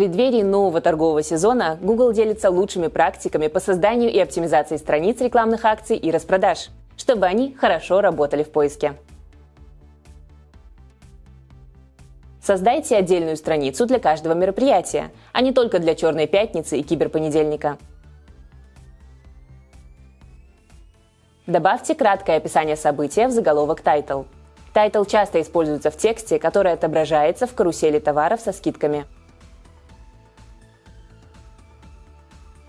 преддверии нового торгового сезона Google делится лучшими практиками по созданию и оптимизации страниц рекламных акций и распродаж, чтобы они хорошо работали в поиске. Создайте отдельную страницу для каждого мероприятия, а не только для Черной пятницы и Киберпонедельника. Добавьте краткое описание события в заголовок Title. Title часто используется в тексте, который отображается в карусели товаров со скидками.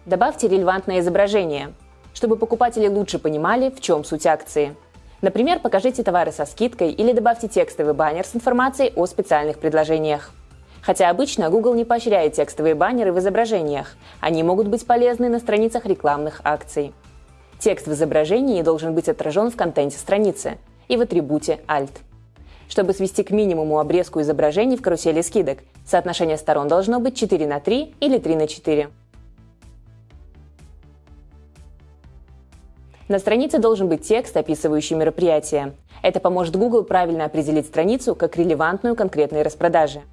Добавьте релевантное изображение, чтобы покупатели лучше понимали, в чем суть акции. Например, покажите товары со скидкой или добавьте текстовый баннер с информацией о специальных предложениях. Хотя обычно Google не поощряет текстовые баннеры в изображениях, они могут быть полезны на страницах рекламных акций. Текст в изображении должен быть отражен в контенте страницы и в атрибуте Alt. Чтобы свести к минимуму обрезку изображений в карусели скидок, соотношение сторон должно быть 4 на 3 или 3 на 4. На странице должен быть текст, описывающий мероприятие. Это поможет Google правильно определить страницу как релевантную конкретной распродаже.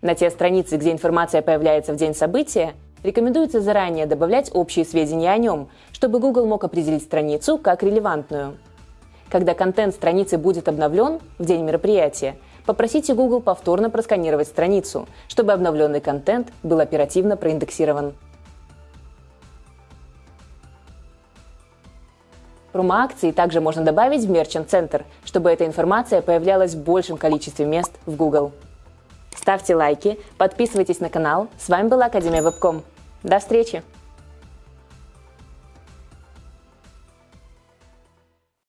На те страницы, где информация появляется в день события, рекомендуется заранее добавлять общие сведения о нем, чтобы Google мог определить страницу как релевантную. Когда контент страницы будет обновлен в день мероприятия, попросите Google повторно просканировать страницу, чтобы обновленный контент был оперативно проиндексирован. Промо-акции также можно добавить в Center, чтобы эта информация появлялась в большем количестве мест в Google. Ставьте лайки, подписывайтесь на канал. С вами была Академия Вебком. До встречи!